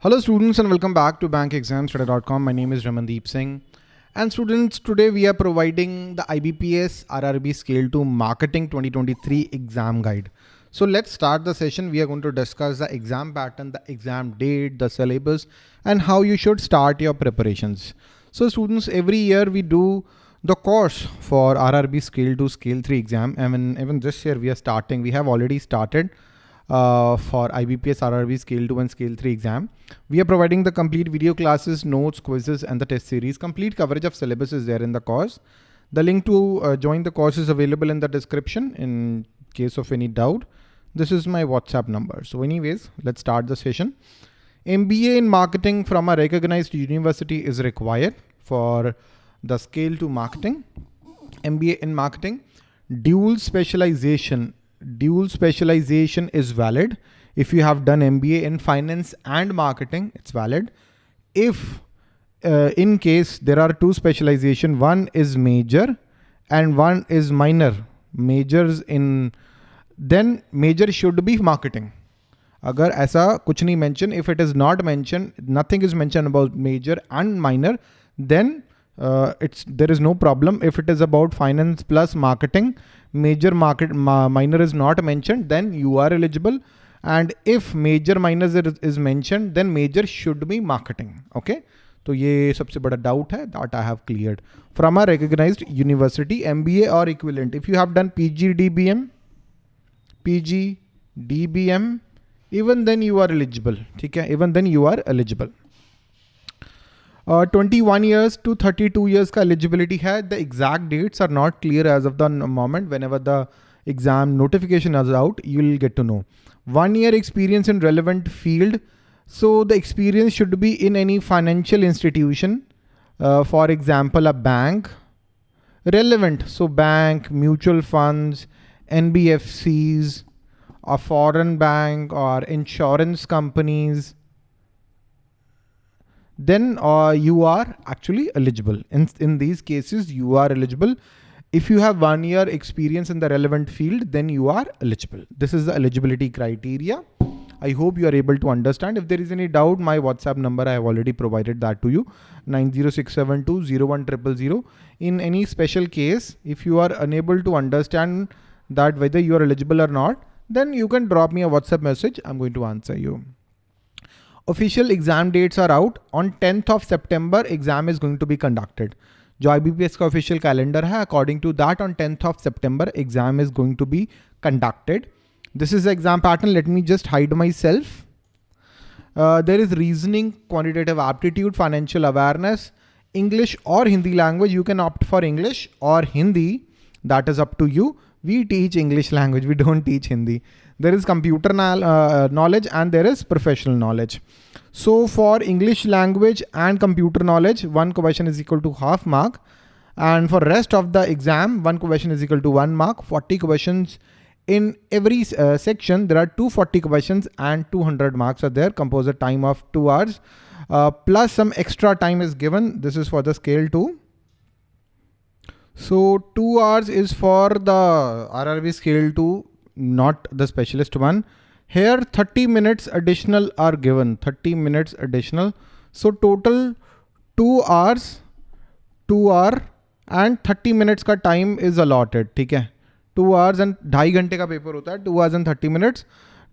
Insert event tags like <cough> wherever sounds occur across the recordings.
Hello students and welcome back to bankexamstudy.com. My name is Ramandeep Singh. And students, today we are providing the IBPS RRB Scale 2 Marketing 2023 exam guide. So let's start the session. We are going to discuss the exam pattern, the exam date, the syllabus, and how you should start your preparations. So students, every year we do the course for RRB Scale 2 Scale 3 exam. I mean, even this year we are starting, we have already started uh, for IBPS RRB Scale 2 and Scale 3 exam. We are providing the complete video classes, notes, quizzes, and the test series. Complete coverage of syllabus is there in the course. The link to uh, join the course is available in the description in case of any doubt. This is my WhatsApp number. So anyways, let's start the session. MBA in marketing from a recognized university is required for the scale to marketing. MBA in marketing, dual specialization dual specialization is valid. If you have done MBA in finance and marketing, it's valid. If uh, in case there are two specialization, one is major and one is minor, majors in, then major should be marketing. अगर ऐसा कुछ नहीं mention, if it is not mentioned, nothing is mentioned about major and minor, then uh, it's there is no problem. If it is about finance plus marketing, major market ma minor is not mentioned, then you are eligible. And if major minor is, is mentioned, then major should be marketing. Okay. तो ये सबसे बड़ा doubt है that I have cleared from a recognised university MBA और equivalent if you have done PG DBM PG DBM even then you are eligible ठीक है even then you are uh, 21 years to 32 years का eligibility the exact dates are not clear as of the moment. Whenever the exam notification is out you will get to know. One year experience in relevant field. So the experience should be in any financial institution. Uh, for example a bank. Relevant. So bank mutual funds nbfcs a foreign bank or insurance companies then uh, you are actually eligible. In, in these cases, you are eligible. If you have one year experience in the relevant field, then you are eligible. This is the eligibility criteria. I hope you are able to understand. If there is any doubt, my WhatsApp number, I have already provided that to you, 90672 In any special case, if you are unable to understand that whether you are eligible or not, then you can drop me a WhatsApp message. I'm going to answer you Official exam dates are out. On 10th of September, exam is going to be conducted. जो IBPS का official calendar है, according to that on 10th of September, exam is going to be conducted. This is the exam pattern. Let me just hide myself. Uh, there is reasoning, quantitative aptitude, financial awareness, English or Hindi language. You can opt for English or Hindi. That is up to you. We teach English language. We don't teach Hindi. There is computer uh, knowledge and there is professional knowledge. So for English language and computer knowledge, one question is equal to half mark. And for rest of the exam, one question is equal to one mark, 40 questions in every uh, section. There are 240 questions and 200 marks are there, composite time of two hours. Uh, plus some extra time is given. This is for the scale two. So two hours is for the RRB scale two not the specialist one. Here 30 minutes additional are given, 30 minutes additional. So total two hours, two hour and 30 minutes का time is allotted, ठीक है? Two hours and ढाई घंटे का paper होता है, two hours and 30 minutes.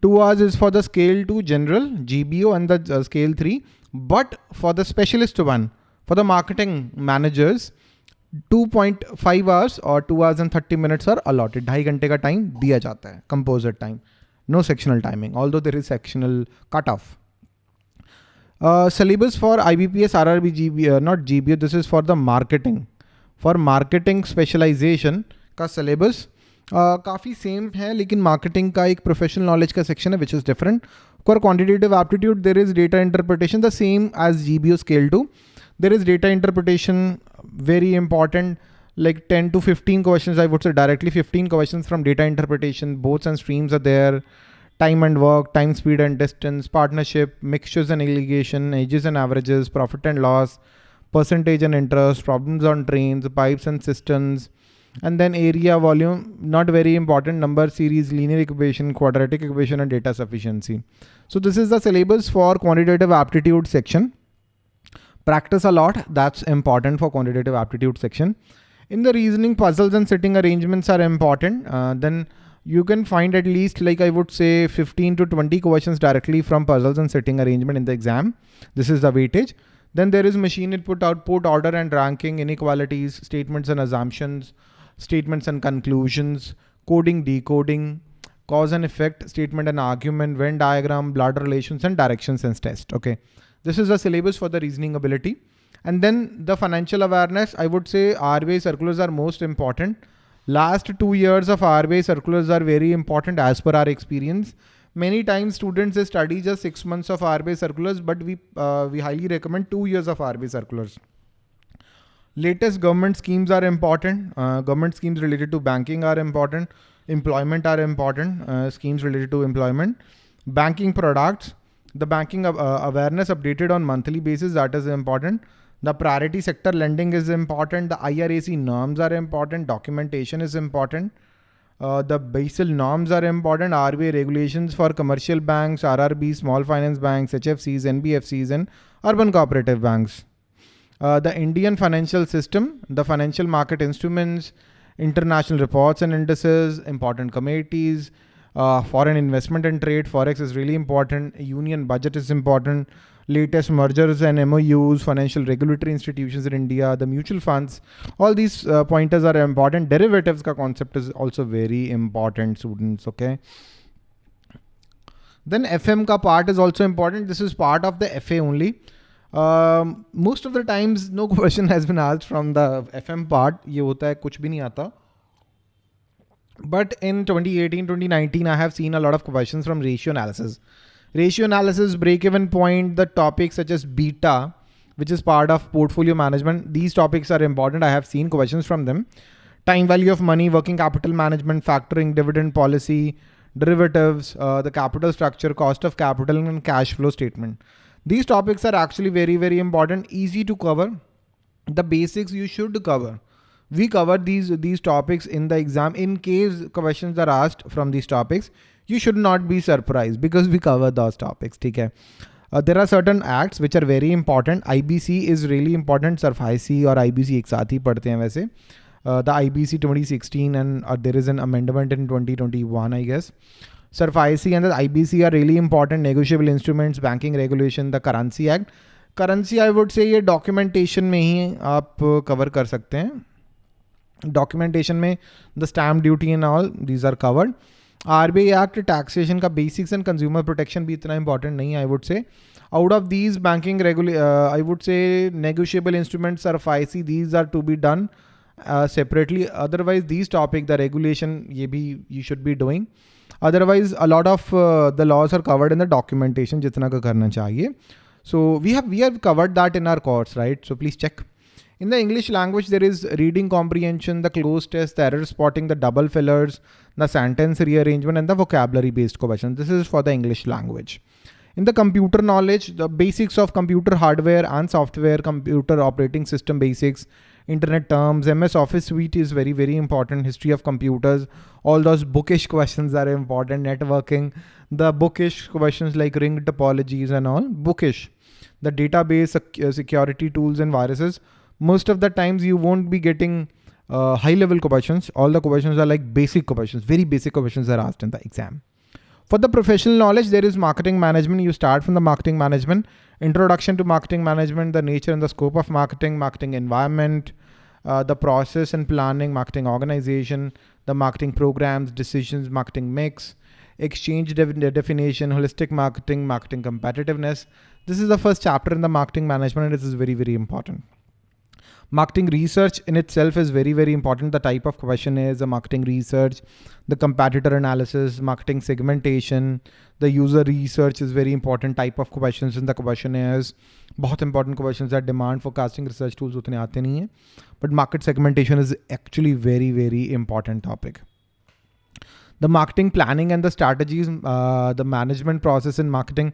Two hours is for the scale two general, GBO and the uh, scale three. But for the specialist one, for the marketing managers, two point five hours और two hours and thirty minutes are allotted ढाई घंटे का time दिया जाता है composite time no sectional timing although there is sectional cut off syllabus for I B P S R R B G B not G B O this is for the marketing for marketing specialization का syllabus काफ़ी same है, लेकिन marketing का एक professional knowledge का section है which is different for quantitative aptitude there is data interpretation the same as G B O scale to there is data interpretation, very important, like 10 to 15 questions, I would say directly 15 questions from data interpretation, boats and streams are there, time and work, time, speed and distance, partnership, mixtures and alligation, ages and averages, profit and loss, percentage and interest, problems on trains, pipes and cisterns, and then area volume not very important number series linear equation quadratic equation and data sufficiency. So this is the syllabus for quantitative aptitude section practice a lot that's important for quantitative aptitude section in the reasoning puzzles and sitting arrangements are important uh, then you can find at least like I would say 15 to 20 questions directly from puzzles and sitting arrangement in the exam. This is the weightage. Then there is machine input, output, order and ranking, inequalities, statements and assumptions, statements and conclusions, coding, decoding, cause and effect, statement and argument, Venn diagram, blood relations and direction sense test. Okay. This is the syllabus for the reasoning ability. And then the financial awareness, I would say RBI circulars are most important Last two years of RBI circulars are very important as per our experience. Many times students study just six months of RBI circulars, but we uh, we highly recommend two years of RBI circulars. Latest government schemes are important. Uh, government schemes related to banking are important. Employment are important. Uh, schemes related to employment. Banking products. The banking uh, awareness updated on monthly basis that is important the priority sector lending is important. The IRAC norms are important. Documentation is important. Uh, the Basel norms are important. RBI regulations for commercial banks, RRB, small finance banks, HFCs, NBFCs, and urban cooperative banks. Uh, the Indian financial system, the financial market instruments, international reports and indices, important committees, uh, foreign investment and trade, forex is really important. Union budget is important latest mergers and MOUs, financial regulatory institutions in India, the mutual funds, all these uh, pointers are important. Derivatives ka concept is also very important, students, okay? Then FM ka part is also important. This is part of the FA only. Um, most of the times no <laughs> question has been asked from the FM part. ये होता है कुछ भी नहीं आता. But in 2018, 2019, I have seen a lot of questions from ratio analysis ratio analysis, break-even point, the topics such as beta, which is part of portfolio management. These topics are important. I have seen questions from them. Time value of money, working capital management, factoring, dividend policy, derivatives, uh, the capital structure, cost of capital and cash flow statement. These topics are actually very, very important, easy to cover. The basics you should cover we cover these these topics in the exam. In case questions are asked from these topics you should not be surprised because we cover those topics okay uh, there are certain acts which are very important. Ibc is really important. SARFAESI or ibc ek saath hi padhte hain वैसे। uh, The ibc 2016 and uh, there is an amendment in 2021 i guess. SARFAESI and the ibc are really important negotiable instruments banking regulation the currency act. Currency i would say ye documentation mein hi aap cover kar sakte hain documentation में the stamp duty in all these are covered R B I act taxation का basics and consumer protection भी इतना important नहीं I would say out of these banking रेगुले I would say negotiable instruments are phi C these are to be done separately otherwise these topic the regulation ये भी you should be doing otherwise a lot of the laws are covered in the documentation जितना का करना चाहिए. So we have we have covered that in our course right so please check In the English language, there is reading comprehension, the cloze test, the error spotting, the double fillers, the sentence rearrangement, and the vocabulary based questions. This is for the English language. In the computer knowledge, the basics of computer hardware and software, computer operating system basics, internet terms, MS Office suite is very, very important. History of computers, all those bookish questions are important. Networking, the bookish questions like ring topologies and all, bookish. The database security tools and viruses, most of the times you won't be getting uh, high level questions. All the questions are like basic questions, very basic questions are asked in the exam. For the professional knowledge, there is marketing management. You start from the marketing management, introduction to marketing management, the nature and the scope of marketing, marketing environment, uh, the process and planning, marketing organization, the marketing programs, decisions, marketing mix, exchange de definition, holistic marketing, marketing competitiveness. This is the first chapter in the marketing management and this is very, very important. Marketing research in itself is very, very important. The type of question is the marketing research, the competitor analysis, marketing segmentation, the user research is very important type of questions in the questionnaires. बहुत important questions that demand forecasting research tools. उतने आते नहीं हैं but market segmentation is actually very very important topic the marketing planning and the strategies, uh, the management process in marketing.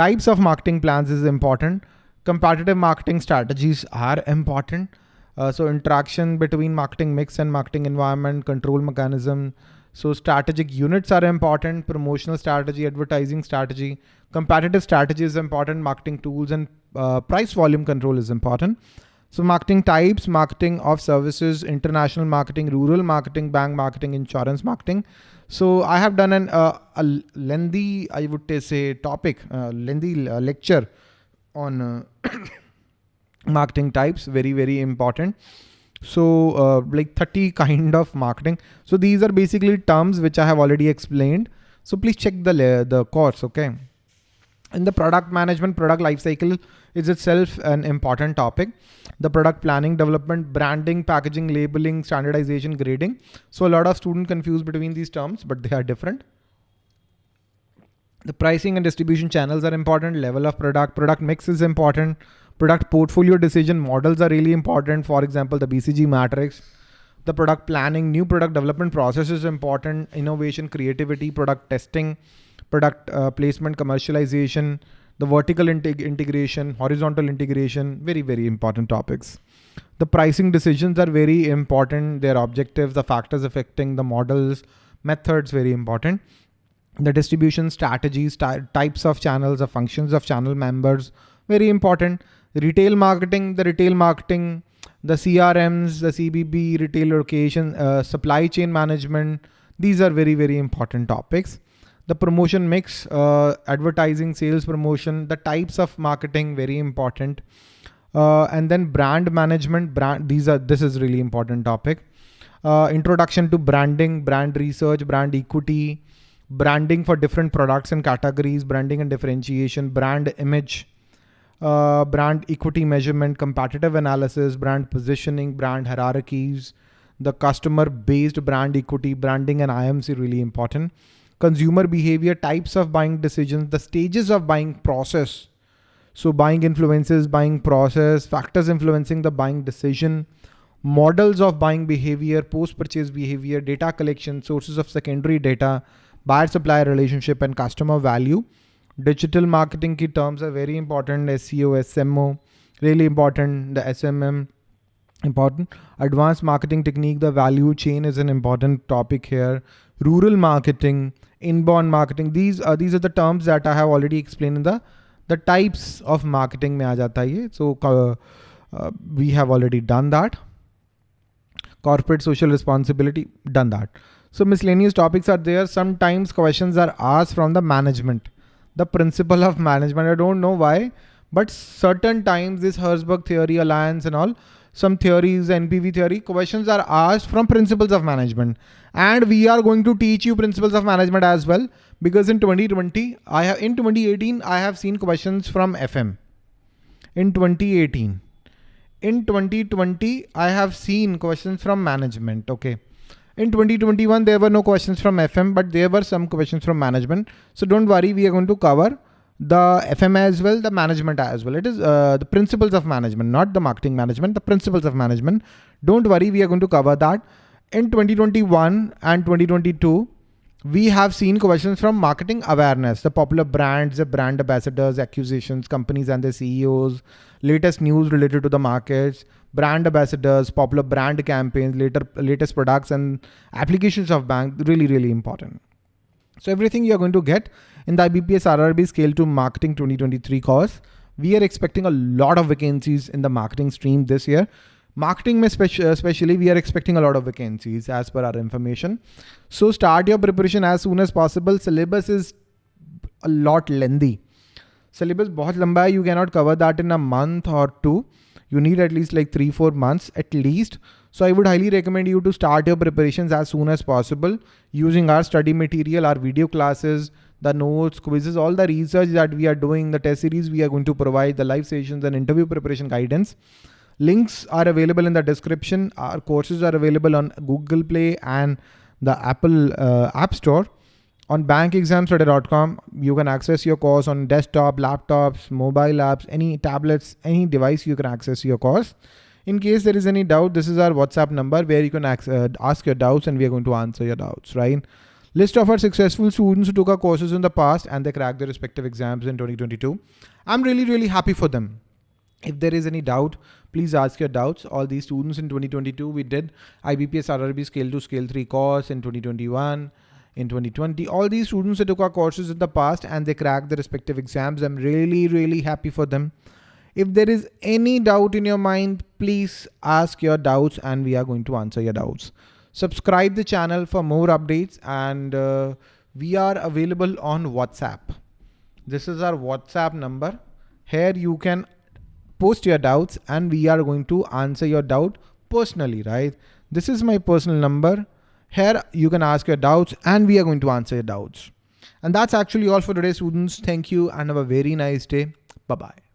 Types of marketing plans is important competitive marketing strategies are important. Uh, so interaction between marketing mix and marketing environment, control mechanism. So strategic units are important, promotional strategy, advertising strategy, competitive strategy is important, marketing tools and uh, price volume control is important. So marketing types, marketing of services, international marketing, rural marketing, bank marketing, insurance marketing. So I have done an, uh, a lengthy, I would say topic, uh, lengthy uh, lecture on uh, <coughs> marketing types, very, very important. So uh, like 30 kind of marketing. So these are basically terms which I have already explained. So please check the, the course, okay? In the product management, product lifecycle is itself an important topic. The product planning, development, branding, packaging, labeling, standardization, grading. So a lot of students confuse between these terms, but they are different. The pricing and distribution channels are important. Level of product, product mix is important. Product portfolio decision models are really important. For example, the BCG matrix, the product planning, new product development process is important. Innovation, creativity, product testing, product uh, placement, commercialization, the vertical integ integration, horizontal integration, very, very important topics. The pricing decisions are very important. Their objectives, the factors affecting the models, methods, very important. The distribution strategies, types of channels, the functions of channel members, very important. Retail marketing, the retail marketing, the CRMs, the CBB, retail location, uh, supply chain management. These are very, very important topics. The promotion mix, uh, advertising, sales promotion, the types of marketing, very important. Uh, and then brand management, brand. These are this is really important topic. Uh, introduction to branding, brand research, brand equity, branding for different products and categories, branding and differentiation, brand image, uh, brand equity measurement, competitive analysis, brand positioning, brand hierarchies, the customer based brand equity, branding and IMC really important. Consumer behavior, types of buying decisions, the stages of buying process. So buying influences, buying process, factors influencing the buying decision, models of buying behavior, post-purchase behavior, data collection, sources of secondary data, buyer supplier relationship and customer value. Digital marketing key terms are very important. SEO, SMO, really important. The SMM, important. Advanced marketing technique, the value chain is an important topic here. Rural marketing, inbound marketing. These are these are the terms that I have already explained in the the types of marketing mein aa hai So uh, uh, we have already done that. Corporate social responsibility, done that. So miscellaneous topics are there. Sometimes questions are asked from the management, the principle of management. I don't know why, but certain times this Herzberg theory, alliance and all, some theories, NPV theory, questions are asked from principles of management. And we are going to teach you principles of management as well. Because in 2020, I have in 2018, I have seen questions from FM. In 2018. In 2020, I have seen questions from management. Okay. In 2021, there were no questions from FM, but there were some questions from management. So don't worry, we are going to cover the FM as well, the management as well. It is uh, the principles of management, not the marketing management, the principles of management. Don't worry, we are going to cover that. In 2021 and 2022, we have seen questions from marketing awareness, the popular brands, the brand ambassadors, acquisitions, companies and their CEOs, latest news related to the markets, brand ambassadors, popular brand campaigns, later latest products and applications of bank, really, really important. So everything you're going to get in the IBPS RRB Scale to Marketing 2023 course. We are expecting a lot of vacancies in the marketing stream this year. Marketing especially, we are expecting a lot of vacancies as per our information. So start your preparation as soon as possible. Syllabus is a lot lengthy. Syllabus बहुत लंबा है. You cannot cover that in a month or two you need at least like three, four months at least. So I would highly recommend you to start your preparations as soon as possible using our study material, our video classes, the notes, quizzes, all the research that we are doing, the test series we are going to provide, the live sessions and interview preparation guidance. Links are available in the description. Our courses are available on Google Play and the Apple uh, App Store. On bankexamstudy.com, you can access your course on desktop, laptops, mobile apps, any tablets, any device you can access your course. In case there is any doubt, this is our WhatsApp number where you can uh, ask your doubts and we are going to answer your doubts, right? List of our successful students who took our courses in the past and they cracked their respective exams in 2022. I'm really, really happy for them. If there is any doubt, please ask your doubts. All these students in 2022, we did IBPS RRB scale 2 scale 3 course in 2021 in 2020 all these students that took our courses in the past and they cracked the respective exams i'm really really happy for them. If there is any doubt in your mind please ask your doubts and we are going to answer your doubts. Subscribe the channel for more updates and uh, we are available on whatsapp. This is our whatsapp number. Here you can post your doubts and we are going to answer your doubt personally right? This is my personal number here you can ask your doubts and we are going to answer your doubts. And that's actually all for today students. Thank you and have a very nice day. Bye-bye.